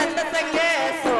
सत्संग सो